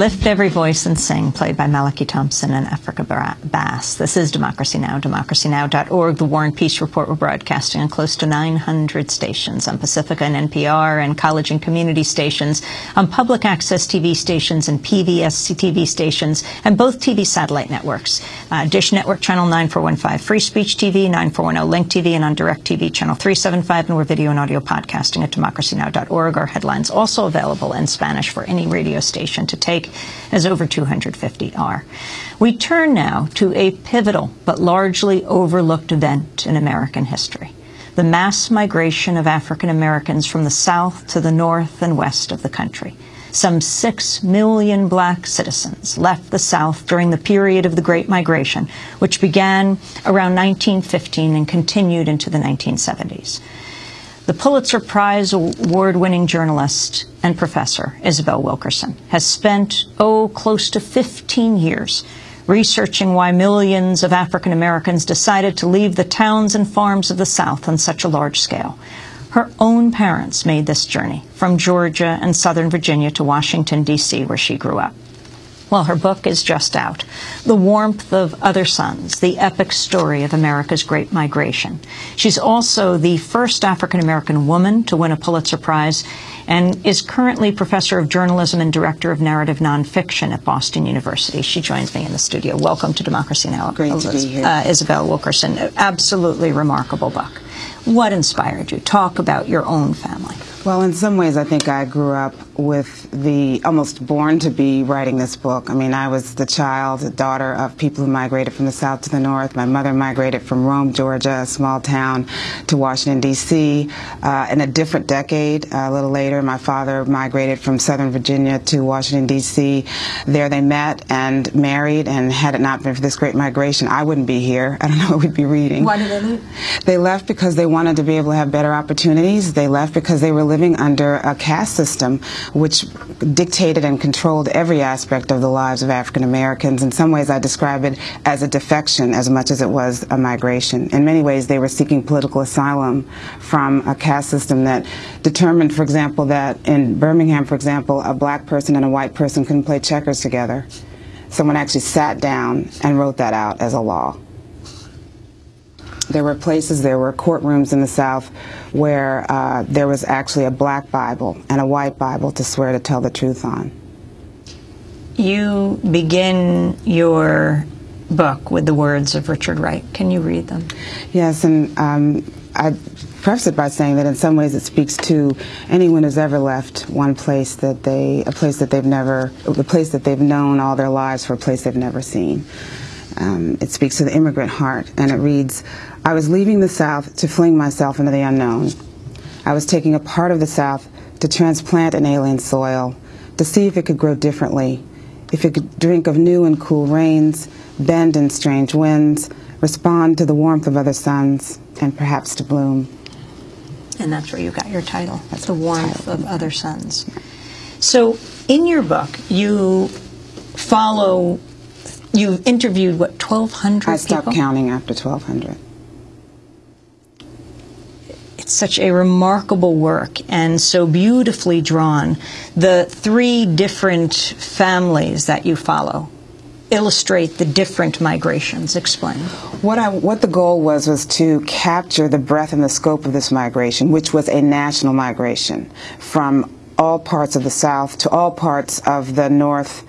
Lift Every Voice and Sing, played by Malachi Thompson and Africa Brass. This is Democracy Now!, democracynow.org. The War and Peace Report. We're broadcasting on close to 900 stations on Pacifica and NPR and college and community stations, on public access TV stations and PBS TV stations, and both TV satellite networks. Uh, Dish Network Channel 9415, Free Speech TV, 9410 Link TV, and on Direct TV Channel 375, and we're video and audio podcasting at democracynow.org. Our headlines also available in Spanish for any radio station to take as over 250 are. We turn now to a pivotal but largely overlooked event in American history the mass migration of African Americans from the South to the North and West of the country. Some six million black citizens left the South during the period of the Great Migration, which began around 1915 and continued into the 1970s. The Pulitzer Prize award winning journalist and professor, Isabel Wilkerson, has spent, oh, close to 15 years researching why millions of African Americans decided to leave the towns and farms of the South on such a large scale. Her own parents made this journey from Georgia and Southern Virginia to Washington, D.C., where she grew up. Well, her book is just out. The Warmth of Other Suns, the epic story of America's Great Migration. She's also the first African American woman to win a Pulitzer Prize and is currently professor of journalism and director of narrative nonfiction at Boston University. She joins me in the studio. Welcome to Democracy Now! Great to be here. Uh, Isabel Wilkerson. Absolutely remarkable book. What inspired you? Talk about your own family. Well, in some ways, I think I grew up with the almost born to be writing this book. I mean, I was the child, the daughter of people who migrated from the south to the north. My mother migrated from Rome, Georgia, a small town, to Washington, D.C. Uh, in a different decade. a little later, my father migrated from Southern Virginia to Washington, D.C. There they met and married, and had it not been for this great migration, I wouldn't be here. I don't know what we'd be reading. Why did they leave? They left because they wanted to be able to have better opportunities. They left because they were living under a caste system which dictated and controlled every aspect of the lives of African Americans. In some ways, I describe it as a defection as much as it was a migration. In many ways, they were seeking political asylum from a caste system that determined, for example, that in Birmingham, for example, a black person and a white person couldn't play checkers together. Someone actually sat down and wrote that out as a law. There were places, there were courtrooms in the South where uh, there was actually a black Bible and a white Bible to swear to tell the truth on. You begin your book with the words of Richard Wright. Can you read them? Yes, and um, I preface it by saying that in some ways it speaks to anyone who's ever left one place that they, a place that they've never, a place that they've known all their lives for a place they've never seen. Um, it speaks to the immigrant heart, and it reads, I was leaving the South to fling myself into the unknown. I was taking a part of the South to transplant an alien soil, to see if it could grow differently, if it could drink of new and cool rains, bend in strange winds, respond to the warmth of other suns, and perhaps to bloom. And that's where you got your title. That's the warmth of other suns. So in your book, you follow, you interviewed, what, 1,200 I stopped people? counting after 1,200 It's such a remarkable work and so beautifully drawn. The three different families that you follow illustrate the different migrations. Explain. What I what the goal was was to capture the breadth and the scope of this migration, which was a national migration from all parts of the South to all parts of the North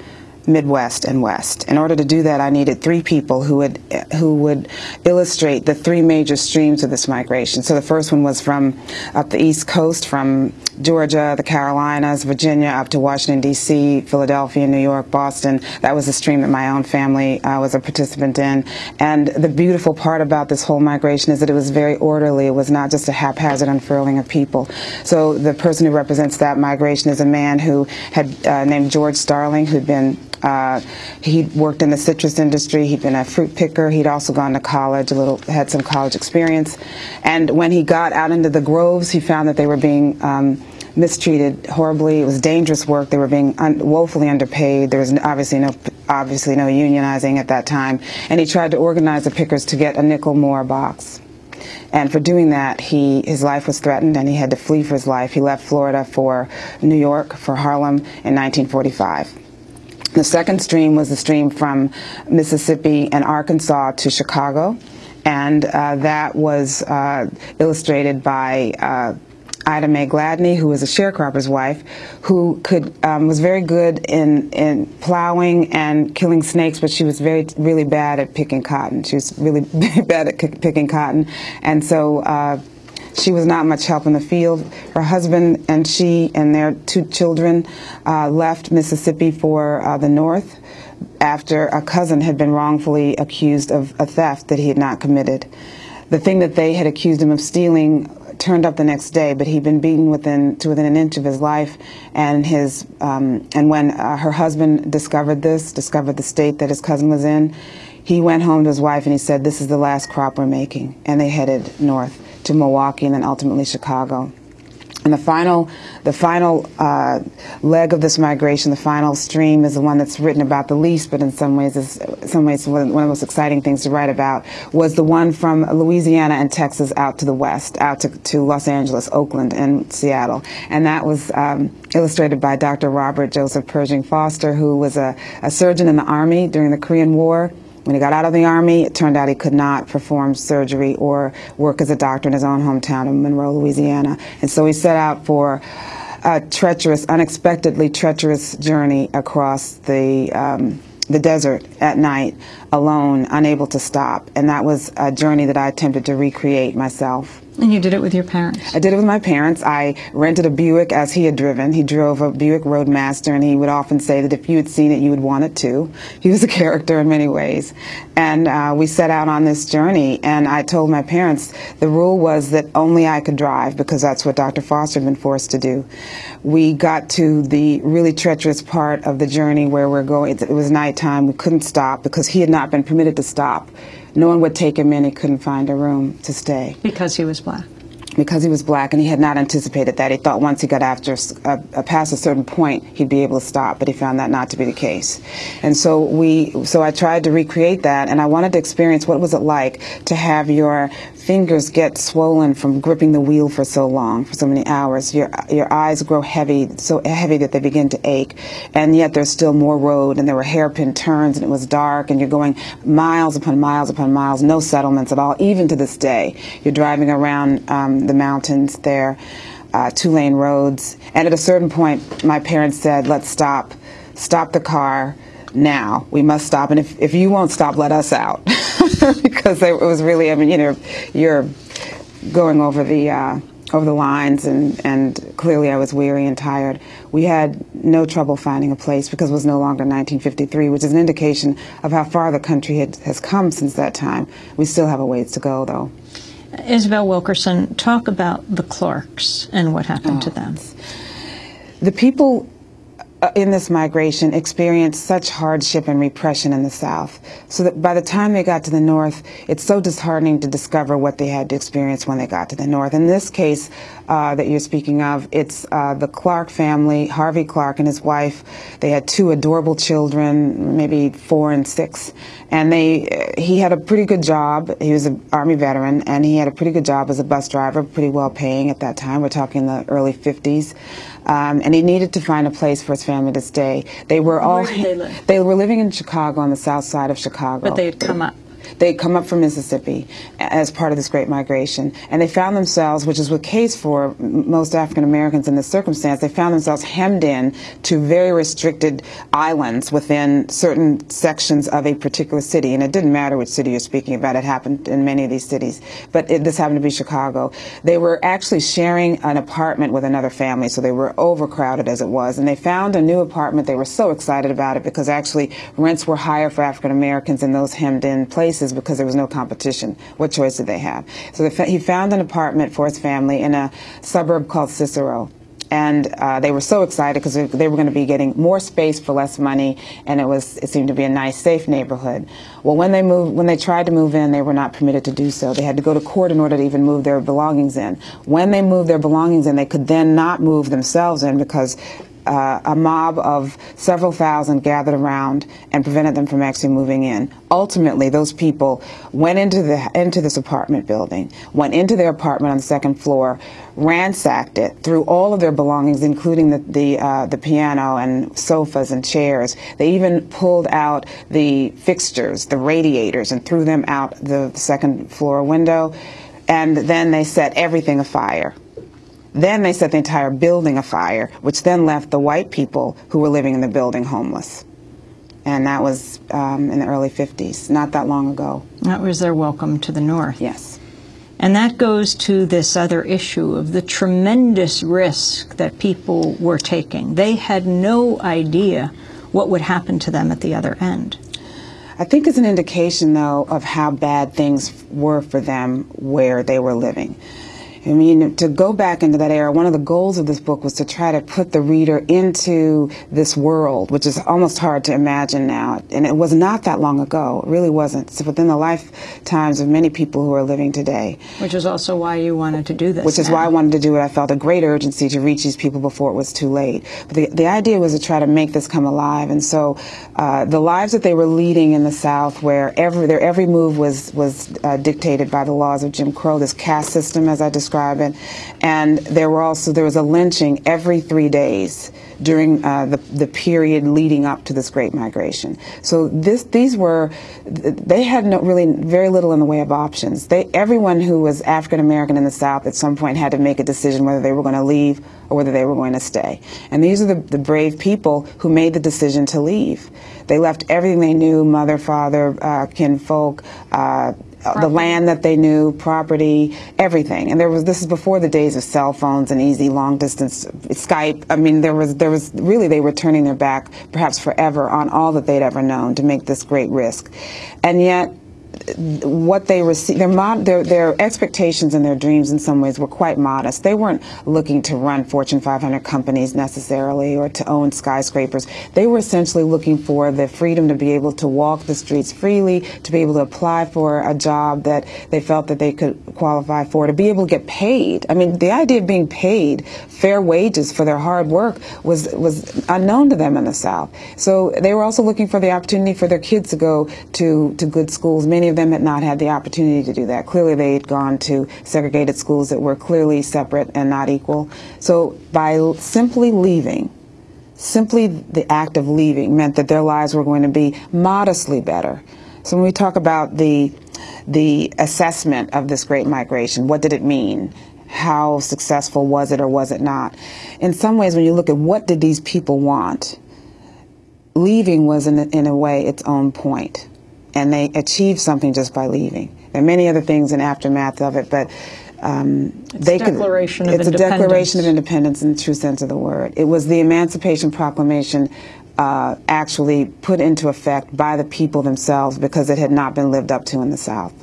Midwest and West. In order to do that, I needed three people who would who would illustrate the three major streams of this migration. So the first one was from up the East Coast, from Georgia, the Carolinas, Virginia, up to Washington D.C., Philadelphia, New York, Boston. That was a stream that my own family uh, was a participant in. And the beautiful part about this whole migration is that it was very orderly. It was not just a haphazard unfurling of people. So the person who represents that migration is a man who had uh, named George Starling, who'd been uh, he'd worked in the citrus industry. He'd been a fruit picker. He'd also gone to college, a little, had some college experience. And when he got out into the groves, he found that they were being um, mistreated horribly. It was dangerous work. They were being un woefully underpaid. There was obviously no, obviously no unionizing at that time. And he tried to organize the pickers to get a nickel more box. And for doing that, he his life was threatened, and he had to flee for his life. He left Florida for New York, for Harlem in 1945 The second stream was the stream from Mississippi and Arkansas to Chicago, and uh, that was uh, illustrated by uh, Ida Mae Gladney, who was a sharecropper's wife, who could um, was very good in in plowing and killing snakes, but she was very really bad at picking cotton. She was really bad at picking cotton, and so. Uh, she was not much help in the field. Her husband and she and their two children uh, left Mississippi for uh, the North after a cousin had been wrongfully accused of a theft that he had not committed. The thing that they had accused him of stealing turned up the next day, but he'd been beaten within to within an inch of his life. And his um, and when uh, her husband discovered this, discovered the state that his cousin was in, he went home to his wife and he said, "This is the last crop we're making," and they headed north to Milwaukee and then ultimately Chicago. And the final, the final uh, leg of this migration, the final stream, is the one that's written about the least, but in some ways, is some ways one of the most exciting things to write about. Was the one from Louisiana and Texas out to the west, out to, to Los Angeles, Oakland, and Seattle, and that was um, illustrated by Dr. Robert Joseph Pershing Foster, who was a, a surgeon in the army during the Korean War when he got out of the Army, it turned out he could not perform surgery or work as a doctor in his own hometown of Monroe, Louisiana. And so he set out for a treacherous, unexpectedly treacherous journey across the um, the desert at night alone, unable to stop. And that was a journey that I attempted to recreate myself. And you did it with your parents? I did it with my parents. I rented a Buick as he had driven. He drove a Buick Roadmaster, and he would often say that if you had seen it, you would want it too. He was a character in many ways. And uh, we set out on this journey, and I told my parents the rule was that only I could drive because that's what Dr. Foster had been forced to do. We got to the really treacherous part of the journey where we're going. It was nighttime. We couldn't stop because he had not been permitted to stop no one would take him in. He couldn't find a room to stay. Because he was black? Because he was black, and he had not anticipated that. He thought once he got after a, a, uh, uh, past a certain point, he'd be able to stop, but he found that not to be the case. And so we, so I tried to recreate that, and I wanted to experience what was it like to have your fingers get swollen from gripping the wheel for so long, for so many hours. Your your eyes grow heavy, so heavy that they begin to ache, and yet there's still more road, and there were hairpin turns, and it was dark, and you're going miles upon miles upon miles, no settlements at all. Even to this day, you're driving around um, the mountains there, uh, two lane roads, and at a certain point, my parents said, "Let's stop, stop the car." Now. We must stop. And if, if you won't stop, let us out. because it was really, I mean, you know, you're going over the, uh, over the lines and, and clearly I was weary and tired. We had no trouble finding a place because it was no longer 1953, which is an indication of how far the country had, has come since that time. We still have a ways to go, though. Isabel Wilkerson, talk about the Clarks and what happened oh, to them. The people Uh, in this migration experienced such hardship and repression in the South, so that by the time they got to the North, it's so disheartening to discover what they had to experience when they got to the North. In this case uh, that you're speaking of, it's uh, the Clark family, Harvey Clark and his wife. They had two adorable children, maybe four and six, and they uh, he had a pretty good job. He was an Army veteran, and he had a pretty good job as a bus driver, pretty well paying at that time. We're talking the early 50s. Um, and he needed to find a place for his family to stay. They were all they, they were living in Chicago on the south side of Chicago. But they had come up they come up from Mississippi as part of this great migration, and they found themselves, which is the case for most African Americans in this circumstance, they found themselves hemmed in to very restricted islands within certain sections of a particular city. And it didn't matter which city you're speaking about; it happened in many of these cities, but it, this happened to be Chicago. They were actually sharing an apartment with another family, so they were overcrowded as it was. And they found a new apartment. They were so excited about it because actually rents were higher for African Americans in those hemmed in places places because there was no competition. What choice did they have? So he found an apartment for his family in a suburb called Cicero and uh, they were so excited because they were going to be getting more space for less money, and it was it seemed to be a nice, safe neighborhood. Well, when they moved, when they tried to move in, they were not permitted to do so. They had to go to court in order to even move their belongings in. When they moved their belongings in, they could then not move themselves in because uh, a mob of several thousand gathered around and prevented them from actually moving in. Ultimately, those people went into the into this apartment building, went into their apartment on the second floor, ransacked it, threw all of their belongings, including the the, uh, the piano and sofas and chairs. They even pulled out the fixtures, the radiators, and threw them out the second floor window. And then they set everything afire. Then they set the entire building afire, which then left the white people who were living in the building homeless. And that was um, in the early 50s, not that long ago. That was their welcome to the North. Yes. And that goes to this other issue of the tremendous risk that people were taking. They had no idea what would happen to them at the other end. I think it's an indication, though, of how bad things were for them where they were living. I mean, to go back into that era, one of the goals of this book was to try to put the reader into this world, which is almost hard to imagine now. And it was not that long ago. It really wasn't. It's within the lifetimes of many people who are living today. Which is also why you wanted to do this. Which is now. why I wanted to do it. I felt a great urgency to reach these people before it was too late. But the, the idea was to try to make this come alive. And so uh, the lives that they were leading in the South, where every, their every move was, was uh, dictated by the laws of Jim Crow, this caste system, as I described And there were also there was a lynching every three days during uh, the the period leading up to this Great Migration. So this these were they had no, really very little in the way of options. They everyone who was African American in the South at some point had to make a decision whether they were going to leave or whether they were going to stay. And these are the, the brave people who made the decision to leave. They left everything they knew, mother, father, uh, kinfolk, uh, Uh, the land that they knew, property, everything. And there was this is before the days of cell phones and easy long distance Skype. I mean, there was there was really they were turning their back, perhaps forever, on all that they'd ever known to make this great risk, and yet what they received, their, their, their expectations and their dreams in some ways were quite modest. They weren't looking to run Fortune 500 companies necessarily or to own skyscrapers. They were essentially looking for the freedom to be able to walk the streets freely, to be able to apply for a job that they felt that they could qualify for, to be able to get paid. I mean, the idea of being paid fair wages for their hard work was, was unknown to them in the South. So they were also looking for the opportunity for their kids to go to, to good schools. Many of them had not had the opportunity to do that. Clearly, they had gone to segregated schools that were clearly separate and not equal. So by simply leaving, simply the act of leaving meant that their lives were going to be modestly better. So when we talk about the the assessment of this great migration, what did it mean? How successful was it or was it not? In some ways, when you look at what did these people want, leaving was in a, in a way its own point and they achieved something just by leaving. There are many other things in aftermath of it, but um, it's they could. It's a declaration of independence in the true sense of the word. It was the Emancipation Proclamation. Uh, actually put into effect by the people themselves because it had not been lived up to in the South.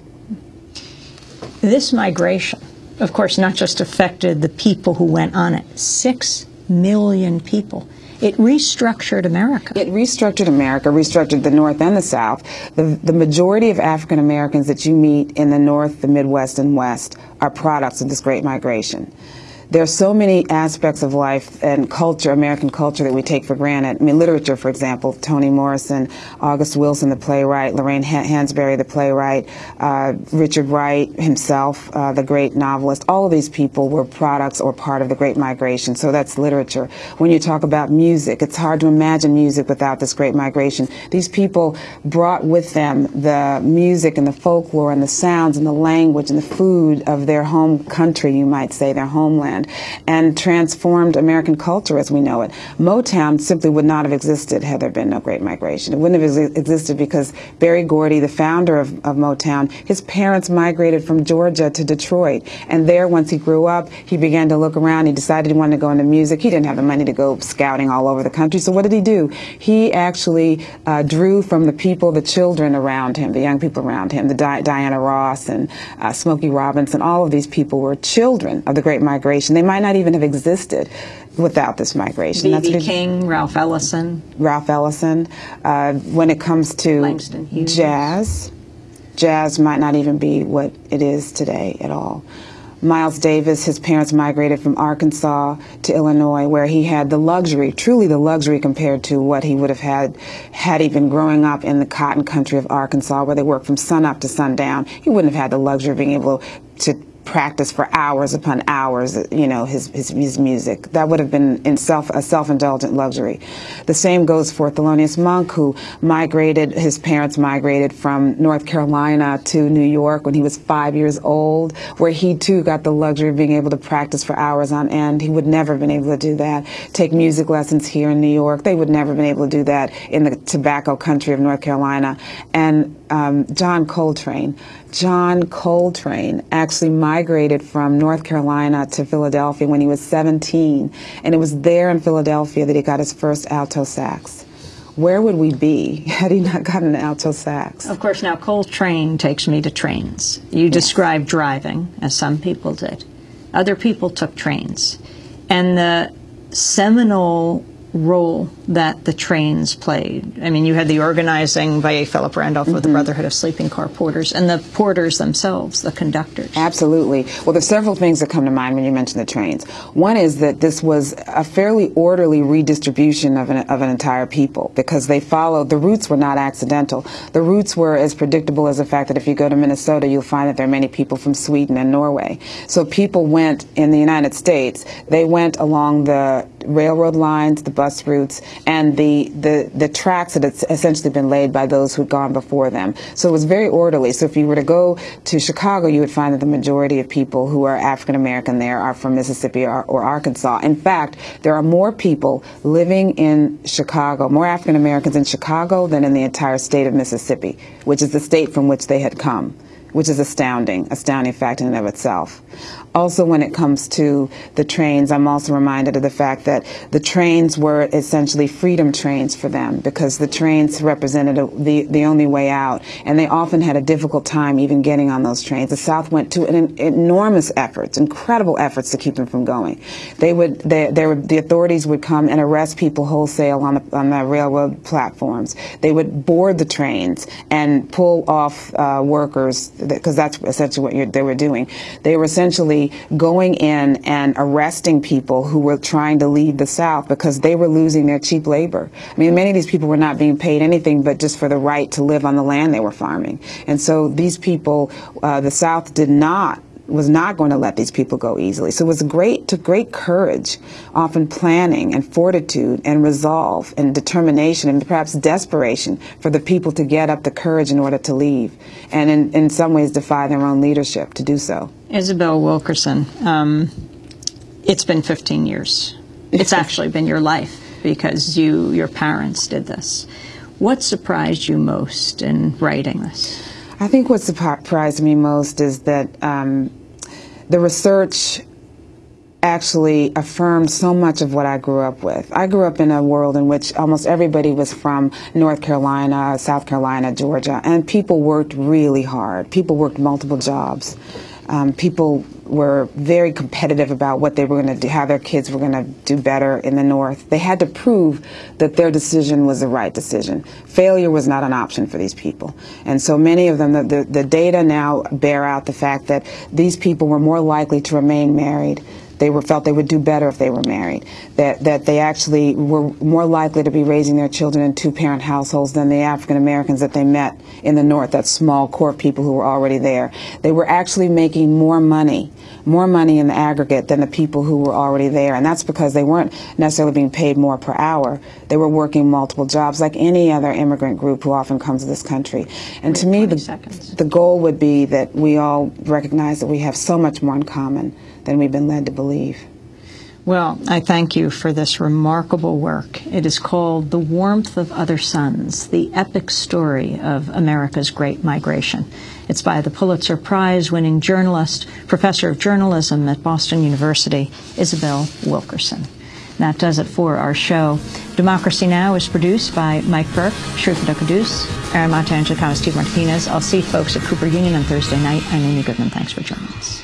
This migration, of course, not just affected the people who went on it, six million people. It restructured America. It restructured America, restructured the North and the South. The, the majority of African Americans that you meet in the North, the Midwest, and West are products of this great migration there are so many aspects of life and culture, American culture, that we take for granted. I mean, literature, for example, Toni Morrison, August Wilson, the playwright, Lorraine Hansberry, the playwright, uh, Richard Wright himself, uh, the great novelist. All of these people were products or part of the Great Migration. So that's literature. When you talk about music, it's hard to imagine music without this Great Migration. These people brought with them the music and the folklore and the sounds and the language and the food of their home country, you might say, their homeland and transformed American culture as we know it. Motown simply would not have existed had there been no Great Migration. It wouldn't have existed because Berry Gordy, the founder of, of Motown, his parents migrated from Georgia to Detroit. And there, once he grew up, he began to look around. He decided he wanted to go into music. He didn't have the money to go scouting all over the country. So what did he do? He actually uh, drew from the people, the children around him, the young people around him, the Di Diana Ross and uh, Smokey Robinson, all of these people were children of the Great Migration migration. They might not even have existed without this migration. B.B. King, Ralph Ellison. Ralph Ellison. Uh, when it comes to jazz, jazz might not even be what it is today at all. Miles Davis, his parents migrated from Arkansas to Illinois, where he had the luxury, truly the luxury compared to what he would have had had he been growing up in the cotton country of Arkansas, where they worked from sunup to sundown. He wouldn't have had the luxury of being able to practice for hours upon hours, you know, his, his, his music. That would have been in self, a self-indulgent luxury. The same goes for Thelonious Monk, who migrated, his parents migrated from North Carolina to New York when he was five years old, where he too got the luxury of being able to practice for hours on end. He would never have been able to do that. Take music lessons here in New York. They would never have been able to do that in the tobacco country of North Carolina. And um, John Coltrane. John Coltrane actually migrated from North Carolina to Philadelphia when he was 17, and it was there in Philadelphia that he got his first alto sax. Where would we be had he not gotten an alto sax? Of course, now Coltrane takes me to trains. You yes. described driving, as some people did. Other people took trains. And the seminal role that the trains played. I mean, you had the organizing by a Philip Randolph mm-hmm. of the mm-hmm. Brotherhood of Sleeping Car Porters and the porters themselves, the conductors. Absolutely. Well, there's several things that come to mind when you mention the trains. One is that this was a fairly orderly redistribution of an, of an entire people because they followed, the routes were not accidental. The routes were as predictable as the fact that if you go to Minnesota, you'll find that there are many people from Sweden and Norway. So people went in the United States, they went along the railroad lines, the bus routes, and the, the, the tracks that had essentially been laid by those who'd gone before them. So it was very orderly. So if you were to go to Chicago, you would find that the majority of people who are African American there are from Mississippi or, or Arkansas. In fact, there are more people living in Chicago, more African Americans in Chicago than in the entire state of Mississippi, which is the state from which they had come which is astounding, astounding fact in and of itself. Also, when it comes to the trains, I'm also reminded of the fact that the trains were essentially freedom trains for them because the trains represented a, the, the only way out, and they often had a difficult time even getting on those trains. The South went to an, enormous efforts, incredible efforts to keep them from going. They would, they, they would, the authorities would come and arrest people wholesale on the, on the railroad platforms. They would board the trains and pull off uh, workers because that's essentially what they were doing. They were essentially going in and arresting people who were trying to leave the South because they were losing their cheap labor. I mean, many of these people were not being paid anything but just for the right to live on the land they were farming. And so these people, uh, the South did not was not going to let these people go easily. So it was great, to great courage, often planning and fortitude and resolve and determination and perhaps desperation for the people to get up the courage in order to leave and in, in some ways defy their own leadership to do so. Isabel Wilkerson, um, it's been 15 years. It's actually been your life because you, your parents did this. What surprised you most in writing this? I think what surprised me most is that um, the research actually affirmed so much of what I grew up with. I grew up in a world in which almost everybody was from North Carolina, South Carolina, Georgia, and people worked really hard. People worked multiple jobs. Um, people were very competitive about what they were going to do, how their kids were going to do better in the North. They had to prove that their decision was the right decision. Failure was not an option for these people. And so many of them, the, the, the data now bear out the fact that these people were more likely to remain married they were felt they would do better if they were married. That that they actually were more likely to be raising their children in two-parent households than the African Americans that they met in the North. That small core people who were already there. They were actually making more money, more money in the aggregate than the people who were already there, and that's because they weren't necessarily being paid more per hour. They were working multiple jobs like any other immigrant group who often comes to this country. And to me, the, the goal would be that we all recognize that we have so much more in common than we've been led to believe. Well, I thank you for this remarkable work. It is called The Warmth of Other Suns, the epic story of America's Great Migration. It's by the Pulitzer Prize winning journalist, professor of journalism at Boston University, Isabel Wilkerson. That does it for our show. Democracy Now! is produced by Mike Burke, Shrupita Kadus, Aramata Angelicana, Steve Martinez. I'll see folks at Cooper Union on Thursday night. I'm Amy Goodman. Thanks for joining us.